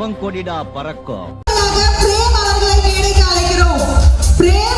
பவங்கொடிடா பறக்கும். பிரேம் அவர்களை மேடைக்கு அழைக்கிறோம். பிரேம்